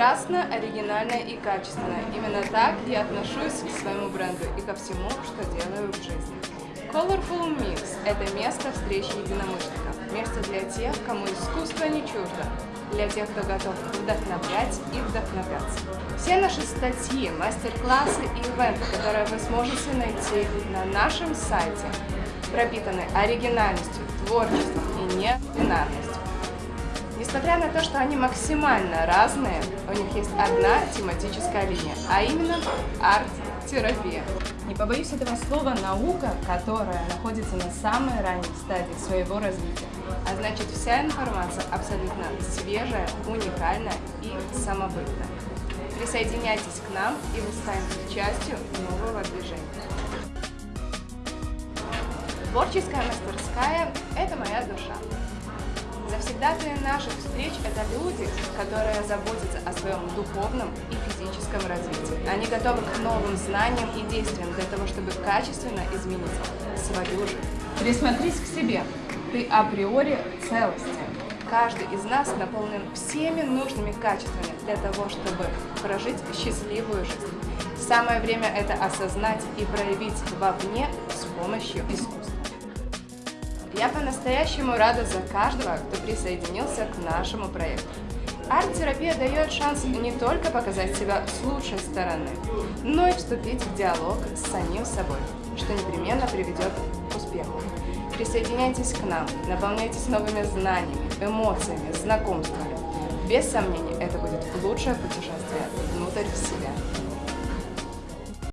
Страстно, оригинально и качественно. Именно так я отношусь к своему бренду и ко всему, что делаю в жизни. Colorful Mix – это место встречи единомышленников, место для тех, кому искусство не чуждо, для тех, кто готов вдохновлять и вдохновляться. Все наши статьи, мастер-классы и ивенты, которые вы сможете найти на нашем сайте, пропитаны оригинальностью, творчеством и небинарностью. Несмотря на то, что они максимально разные, у них есть одна тематическая линия, а именно арт-терапия. Не побоюсь этого слова «наука», которая находится на самой ранней стадии своего развития. А значит, вся информация абсолютно свежая, уникальная и самобытная. Присоединяйтесь к нам, и вы станете частью нового движения. Творческая мастерская – это моя душа. Завсегдатые наших встреч – это люди, которые заботятся о своем духовном и физическом развитии. Они готовы к новым знаниям и действиям для того, чтобы качественно изменить свою жизнь. Присмотрись к себе. Ты априори целостен. Каждый из нас наполнен всеми нужными качествами для того, чтобы прожить счастливую жизнь. Самое время это осознать и проявить вовне с помощью искусства. Я по-настоящему рада за каждого, кто присоединился к нашему проекту. Арт-терапия дает шанс не только показать себя с лучшей стороны, но и вступить в диалог с самим собой, что непременно приведет к успеху. Присоединяйтесь к нам, наполняйтесь новыми знаниями, эмоциями, знакомствами. Без сомнений, это будет лучшее путешествие внутрь себя.